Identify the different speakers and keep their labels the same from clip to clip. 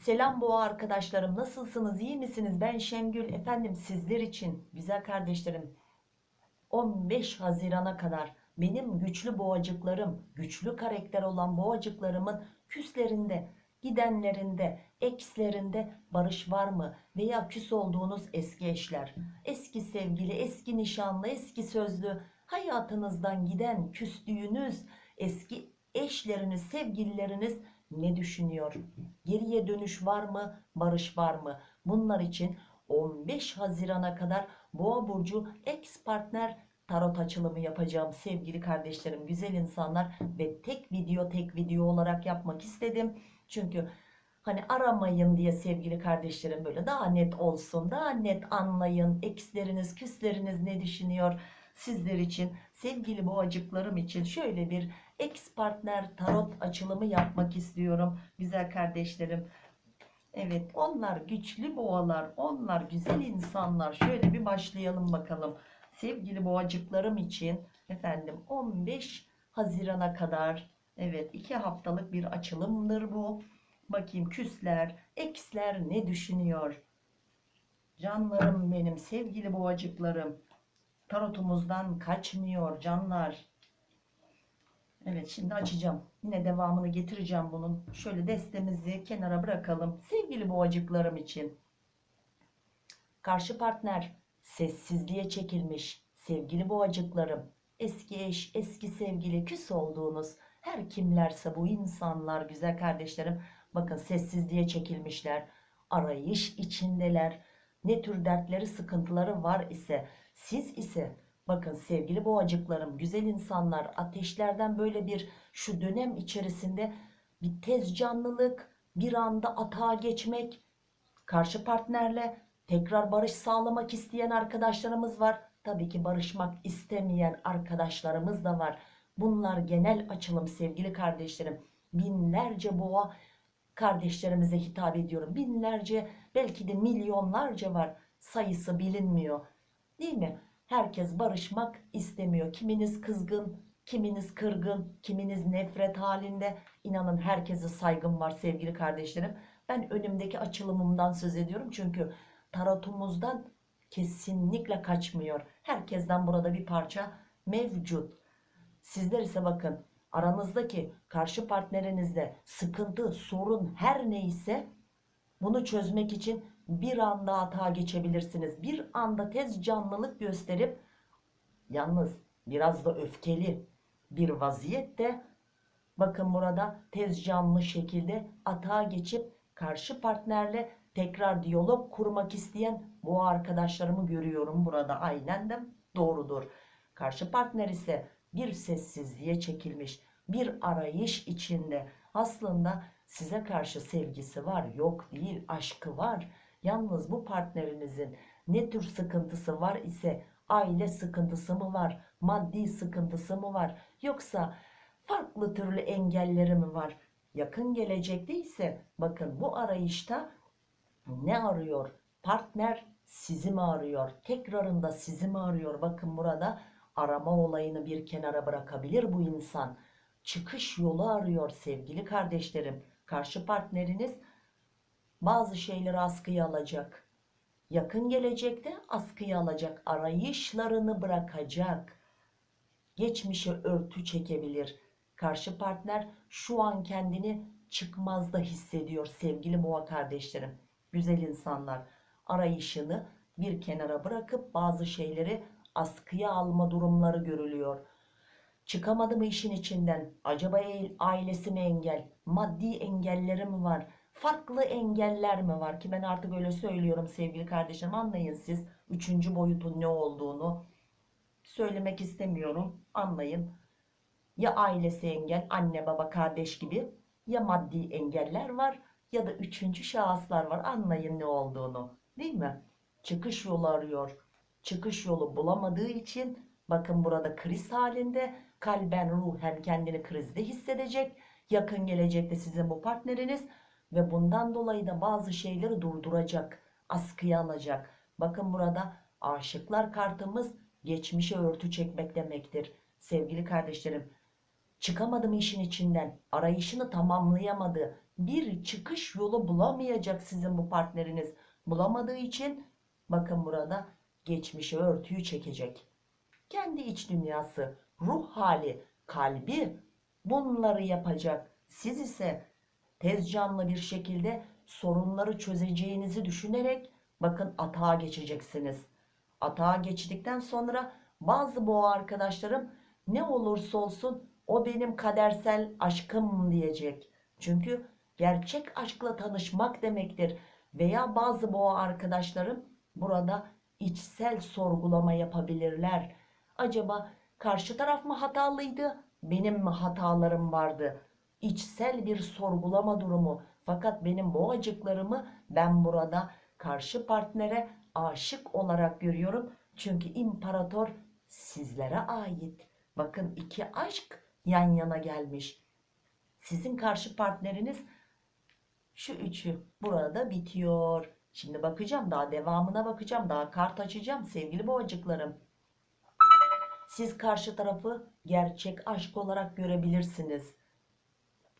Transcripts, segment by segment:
Speaker 1: Selam boğa arkadaşlarım nasılsınız iyi misiniz? Ben Şengül efendim sizler için güzel kardeşlerim 15 Haziran'a kadar benim güçlü boğacıklarım güçlü karakter olan boğacıklarımın küslerinde gidenlerinde ekslerinde barış var mı? Veya küs olduğunuz eski eşler eski sevgili eski nişanlı eski sözlü hayatınızdan giden küstüğünüz eski eşleriniz sevgilileriniz ne düşünüyor? Geriye dönüş var mı? Barış var mı? Bunlar için 15 Haziran'a kadar Boğa Burcu ex partner tarot açılımı yapacağım sevgili kardeşlerim güzel insanlar. Ve tek video tek video olarak yapmak istedim. Çünkü hani aramayın diye sevgili kardeşlerim böyle daha net olsun daha net anlayın. Eksleriniz küsleriniz ne düşünüyor sizler için sevgili boğacıklarım için şöyle bir ex partner tarot açılımı yapmak istiyorum güzel kardeşlerim. Evet onlar güçlü boğalar onlar güzel insanlar. Şöyle bir başlayalım bakalım. Sevgili boğacıklarım için efendim 15 Haziran'a kadar evet iki haftalık bir açılımdır bu. Bakayım küsler eksler ne düşünüyor? Canlarım benim sevgili boğacıklarım tarotumuzdan kaçmıyor canlar Evet şimdi açacağım. Yine devamını getireceğim bunun. Şöyle destemizi kenara bırakalım. Sevgili boğacıklarım için. Karşı partner sessizliğe çekilmiş. Sevgili boğacıklarım. Eski eş, eski sevgili, küs olduğunuz her kimlerse bu insanlar güzel kardeşlerim. Bakın sessizliğe çekilmişler. Arayış içindeler. Ne tür dertleri, sıkıntıları var ise siz ise Bakın sevgili boğacıklarım, güzel insanlar, ateşlerden böyle bir şu dönem içerisinde bir tez canlılık, bir anda atağa geçmek, karşı partnerle tekrar barış sağlamak isteyen arkadaşlarımız var. Tabii ki barışmak istemeyen arkadaşlarımız da var. Bunlar genel açılım sevgili kardeşlerim. Binlerce boğa kardeşlerimize hitap ediyorum. Binlerce belki de milyonlarca var. Sayısı bilinmiyor. Değil mi? Herkes barışmak istemiyor. Kiminiz kızgın, kiminiz kırgın, kiminiz nefret halinde. İnanın herkese saygım var sevgili kardeşlerim. Ben önümdeki açılımımdan söz ediyorum. Çünkü tarotumuzdan kesinlikle kaçmıyor. Herkesten burada bir parça mevcut. Sizler ise bakın aranızdaki karşı partnerinizde sıkıntı, sorun her neyse bunu çözmek için bir anda hata geçebilirsiniz. Bir anda tez canlılık gösterip yalnız biraz da öfkeli bir vaziyette bakın burada tez canlı şekilde hata geçip karşı partnerle tekrar diyalog kurmak isteyen bu arkadaşlarımı görüyorum burada aynen de doğrudur. Karşı partner ise bir sessizliğe çekilmiş bir arayış içinde aslında size karşı sevgisi var yok değil aşkı var Yalnız bu partnerinizin ne tür sıkıntısı var ise aile sıkıntısı mı var, maddi sıkıntısı mı var yoksa farklı türlü engelleri mi var? Yakın gelecekte ise bakın bu arayışta ne arıyor? Partner sizi mi arıyor? Tekrarında sizi mi arıyor? Bakın burada arama olayını bir kenara bırakabilir bu insan. Çıkış yolu arıyor sevgili kardeşlerim. Karşı partneriniz bazı şeyleri askıya alacak. Yakın gelecekte askıya alacak. Arayışlarını bırakacak. Geçmişe örtü çekebilir. Karşı partner şu an kendini çıkmazda hissediyor sevgili boğa kardeşlerim. Güzel insanlar arayışını bir kenara bırakıp bazı şeyleri askıya alma durumları görülüyor. Çıkamadı mı işin içinden? Acaba ailesi mi engel? Maddi engelleri mi var? farklı engeller mi var? Ki ben artık öyle söylüyorum sevgili kardeşim. Anlayın siz üçüncü boyutun ne olduğunu. Söylemek istemiyorum. Anlayın. Ya ailesi engel anne baba kardeş gibi ya maddi engeller var ya da üçüncü şahıslar var. Anlayın ne olduğunu. Değil mi? Çıkış yolu arıyor çıkış yolu bulamadığı için bakın burada kriz halinde kalben ruhen kendini krizde hissedecek yakın gelecekte sizin bu partneriniz ve bundan dolayı da bazı şeyleri durduracak, askıya alacak. Bakın burada aşıklar kartımız geçmişe örtü çekmek demektir. Sevgili kardeşlerim, çıkamadım işin içinden, arayışını tamamlayamadı, bir çıkış yolu bulamayacak sizin bu partneriniz. Bulamadığı için bakın burada geçmişe örtüyü çekecek. Kendi iç dünyası, ruh hali, kalbi bunları yapacak. Siz ise tez canlı bir şekilde sorunları çözeceğinizi düşünerek bakın atağa geçeceksiniz. Atağa geçtikten sonra bazı boğa arkadaşlarım ne olursa olsun o benim kadersel aşkım diyecek. Çünkü gerçek aşkla tanışmak demektir. Veya bazı boğa arkadaşlarım burada içsel sorgulama yapabilirler. Acaba karşı taraf mı hatalıydı, benim mi hatalarım vardı? İçsel bir sorgulama durumu. Fakat benim boğacıklarımı ben burada karşı partnere aşık olarak görüyorum. Çünkü imparator sizlere ait. Bakın iki aşk yan yana gelmiş. Sizin karşı partneriniz şu üçü burada bitiyor. Şimdi bakacağım daha devamına bakacağım. Daha kart açacağım sevgili boğacıklarım. Siz karşı tarafı gerçek aşk olarak görebilirsiniz.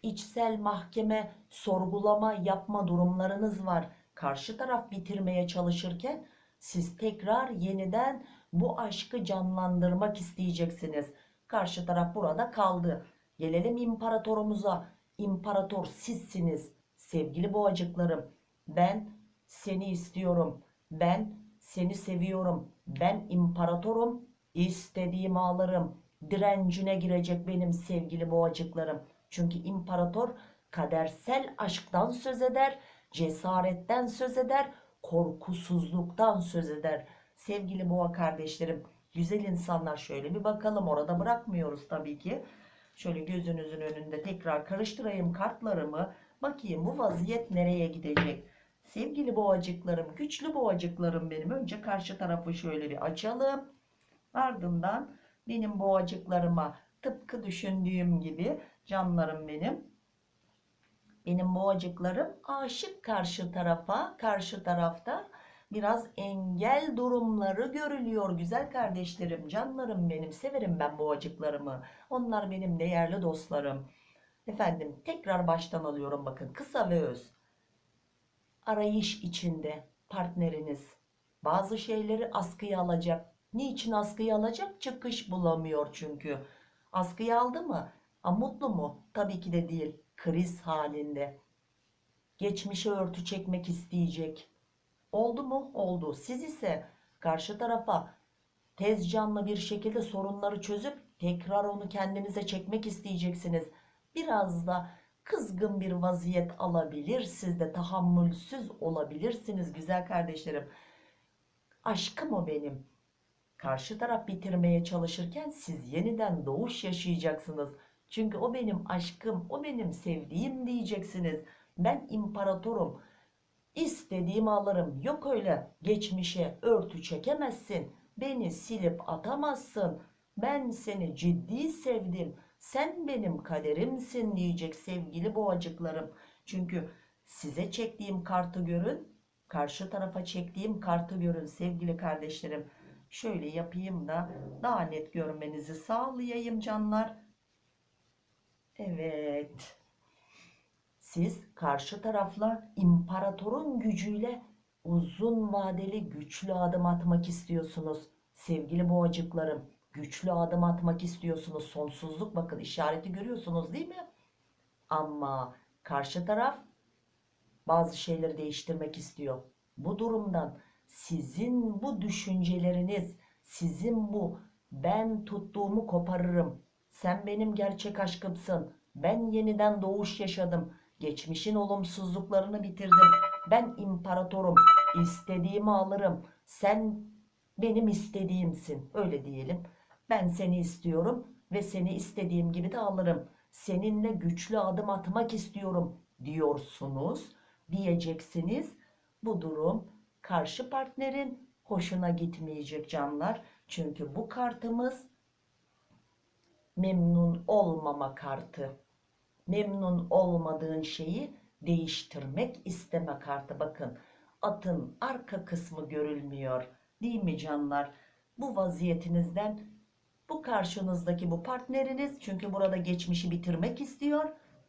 Speaker 1: İçsel mahkeme, sorgulama yapma durumlarınız var. Karşı taraf bitirmeye çalışırken siz tekrar yeniden bu aşkı canlandırmak isteyeceksiniz. Karşı taraf burada kaldı. Gelelim imparatorumuza. İmparator sizsiniz. Sevgili boğacıklarım. Ben seni istiyorum. Ben seni seviyorum. Ben imparatorum. İstediğimi alırım. Direncine girecek benim sevgili boğacıklarım. Çünkü imparator kadersel aşktan söz eder, cesaretten söz eder, korkusuzluktan söz eder. Sevgili boğa kardeşlerim, güzel insanlar şöyle bir bakalım orada bırakmıyoruz tabii ki. Şöyle gözünüzün önünde tekrar karıştırayım kartlarımı. Bakayım bu vaziyet nereye gidecek? Sevgili boğacıklarım, güçlü boğacıklarım benim. Önce karşı tarafı şöyle bir açalım. Ardından benim boğacıklarıma tıpkı düşündüğüm gibi canlarım benim. Benim boğacıklarım aşık karşı tarafa. Karşı tarafta biraz engel durumları görülüyor güzel kardeşlerim. Canlarım benim. Severim ben boğacıklarımı. Onlar benim değerli dostlarım. Efendim tekrar baştan alıyorum bakın. Kısa ve öz. Arayış içinde partneriniz bazı şeyleri askıya alacak. Niçin askıya alacak? Çıkış bulamıyor çünkü. Askıya aldı mı? A, mutlu mu? Tabii ki de değil. Kriz halinde. Geçmişe örtü çekmek isteyecek. Oldu mu? Oldu. Siz ise karşı tarafa tez canlı bir şekilde sorunları çözüp tekrar onu kendinize çekmek isteyeceksiniz. Biraz da kızgın bir vaziyet alabilir. Siz de tahammülsüz olabilirsiniz güzel kardeşlerim. Aşkım o benim. Karşı taraf bitirmeye çalışırken siz yeniden doğuş yaşayacaksınız. Çünkü o benim aşkım, o benim sevdiğim diyeceksiniz. Ben imparatorum. İstediğimi alırım. Yok öyle geçmişe örtü çekemezsin. Beni silip atamazsın. Ben seni ciddi sevdim. Sen benim kaderimsin diyecek sevgili boğacıklarım. Çünkü size çektiğim kartı görün. Karşı tarafa çektiğim kartı görün sevgili kardeşlerim. Şöyle yapayım da daha net görmenizi sağlayayım canlar. Evet. Siz karşı tarafla imparatorun gücüyle uzun vadeli güçlü adım atmak istiyorsunuz. Sevgili boğacıklarım, güçlü adım atmak istiyorsunuz. Sonsuzluk bakın işareti görüyorsunuz değil mi? Ama karşı taraf bazı şeyleri değiştirmek istiyor. Bu durumdan sizin bu düşünceleriniz, sizin bu ben tuttuğumu koparırım. Sen benim gerçek aşkımsın. Ben yeniden doğuş yaşadım. Geçmişin olumsuzluklarını bitirdim. Ben imparatorum. İstediğimi alırım. Sen benim istediğimsin. Öyle diyelim. Ben seni istiyorum ve seni istediğim gibi de alırım. Seninle güçlü adım atmak istiyorum diyorsunuz. Diyeceksiniz. Bu durum karşı partnerin hoşuna gitmeyecek canlar. Çünkü bu kartımız memnun olmama kartı. Memnun olmadığın şeyi değiştirmek isteme kartı. Bakın atın arka kısmı görülmüyor. Değil mi canlar? Bu vaziyetinizden Bu karşınızdaki bu partneriniz çünkü burada geçmişi bitirmek istiyor.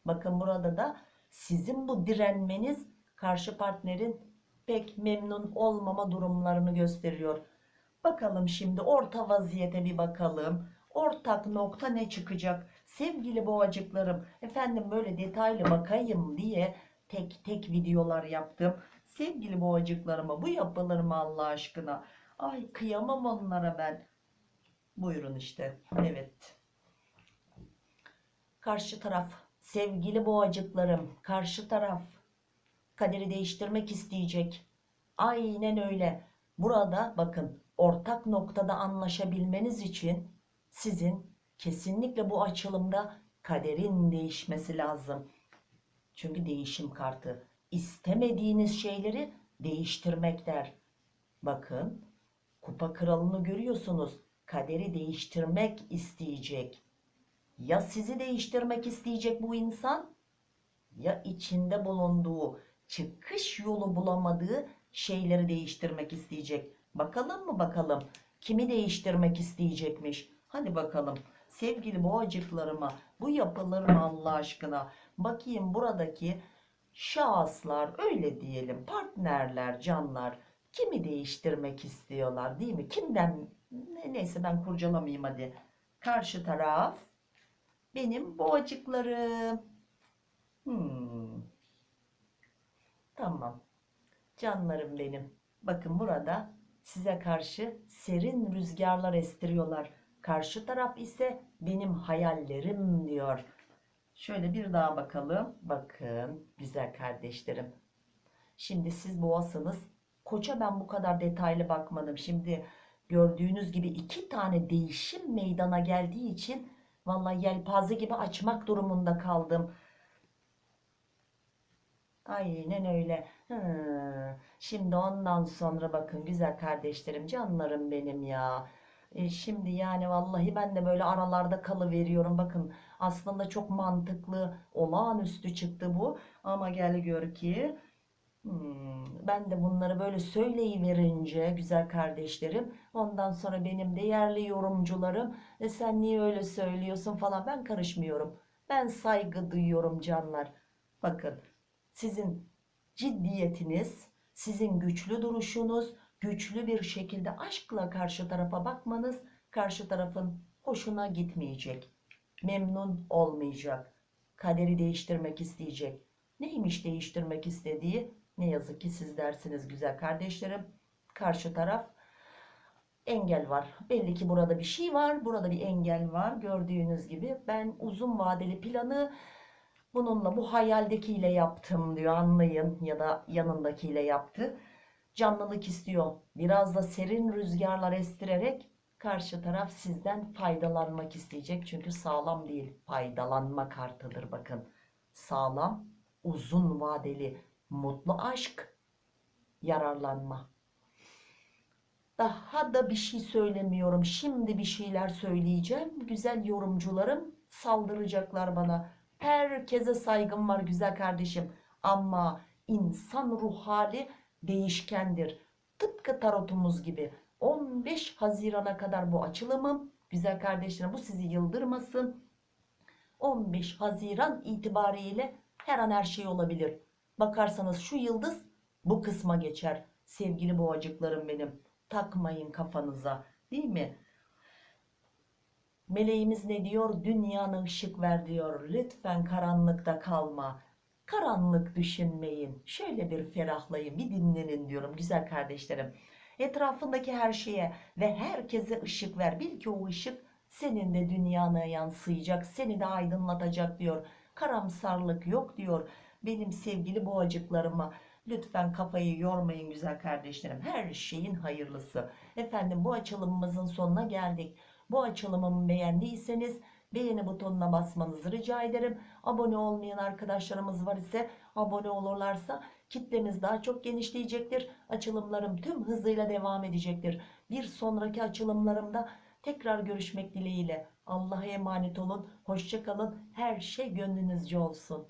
Speaker 1: Bakın burada da sizin bu direnmeniz karşı partnerin pek memnun olmama durumlarını gösteriyor. Bakalım şimdi orta vaziyete bir bakalım. Ortak nokta ne çıkacak? Sevgili boğacıklarım, efendim böyle detaylı bakayım diye tek tek videolar yaptım. Sevgili boğacıklarıma bu yapılır mı Allah aşkına? Ay kıyamam onlara ben. Buyurun işte. Evet. Karşı taraf. Sevgili boğacıklarım. Karşı taraf. Kaderi değiştirmek isteyecek. Aynen öyle. Burada bakın ortak noktada anlaşabilmeniz için sizin kesinlikle bu açılımda kaderin değişmesi lazım. Çünkü değişim kartı. İstemediğiniz şeyleri değiştirmek der. Bakın kupa kralını görüyorsunuz. Kaderi değiştirmek isteyecek. Ya sizi değiştirmek isteyecek bu insan ya içinde bulunduğu çıkış yolu bulamadığı şeyleri değiştirmek isteyecek. Bakalım mı bakalım kimi değiştirmek isteyecekmiş. Hadi bakalım sevgili boğacıklarıma bu yapılır Allah aşkına? Bakayım buradaki şahıslar öyle diyelim partnerler canlar kimi değiştirmek istiyorlar değil mi? Kimden ne, neyse ben kurcalamayayım hadi. Karşı taraf benim boğacıklarım. Hmm. Tamam. Canlarım benim. Bakın burada size karşı serin rüzgarlar estiriyorlar. Karşı taraf ise benim hayallerim diyor. Şöyle bir daha bakalım. Bakın güzel kardeşlerim. Şimdi siz boğasınız. Koça ben bu kadar detaylı bakmadım. Şimdi gördüğünüz gibi iki tane değişim meydana geldiği için vallahi yelpaze gibi açmak durumunda kaldım. Aynen öyle. Hı. Şimdi ondan sonra bakın güzel kardeşlerim, canlarım benim ya. E, şimdi yani vallahi ben de böyle aralarda kalıveriyorum. Bakın aslında çok mantıklı, olağanüstü çıktı bu. Ama gel gör ki hmm, ben de bunları böyle söyleyiverince güzel kardeşlerim. Ondan sonra benim değerli yorumcularım e, sen niye öyle söylüyorsun falan ben karışmıyorum. Ben saygı duyuyorum canlar. Bakın sizin ciddiyetiniz, sizin güçlü duruşunuz, güçlü bir şekilde aşkla karşı tarafa bakmanız karşı tarafın hoşuna gitmeyecek. Memnun olmayacak. Kaderi değiştirmek isteyecek. Neymiş değiştirmek istediği? Ne yazık ki siz dersiniz güzel kardeşlerim. Karşı taraf engel var. Belli ki burada bir şey var. Burada bir engel var. Gördüğünüz gibi ben uzun vadeli planı Bununla bu hayaldekiyle yaptım diyor anlayın ya da yanındakiyle yaptı. Canlılık istiyor. Biraz da serin rüzgarlar estirerek karşı taraf sizden faydalanmak isteyecek. Çünkü sağlam değil faydalanma kartıdır bakın. Sağlam, uzun vadeli, mutlu aşk, yararlanma. Daha da bir şey söylemiyorum. Şimdi bir şeyler söyleyeceğim. Güzel yorumcularım saldıracaklar bana. Herkese saygım var güzel kardeşim. Ama insan ruh hali değişkendir. Tıpkı tarotumuz gibi. 15 Haziran'a kadar bu açılımım. Güzel kardeşlerim bu sizi yıldırmasın. 15 Haziran itibariyle her an her şey olabilir. Bakarsanız şu yıldız bu kısma geçer. Sevgili boğacıklarım benim. Takmayın kafanıza. Değil mi? Meleğimiz ne diyor? Dünyana ışık ver diyor. Lütfen karanlıkta kalma. Karanlık düşünmeyin. Şöyle bir ferahlayın, bir dinlenin diyorum güzel kardeşlerim. Etrafındaki her şeye ve herkese ışık ver. Bil ki o ışık senin de dünyana yansıyacak, seni de aydınlatacak diyor. Karamsarlık yok diyor. Benim sevgili boğacıklarıma lütfen kafayı yormayın güzel kardeşlerim. Her şeyin hayırlısı. Efendim bu açılımımızın sonuna geldik. Bu açılımımı beğendiyseniz beğeni butonuna basmanızı rica ederim. Abone olmayan arkadaşlarımız var ise abone olurlarsa kitlemiz daha çok genişleyecektir. Açılımlarım tüm hızıyla devam edecektir. Bir sonraki açılımlarımda tekrar görüşmek dileğiyle. Allah'a emanet olun. Hoşçakalın. Her şey gönlünüzce olsun.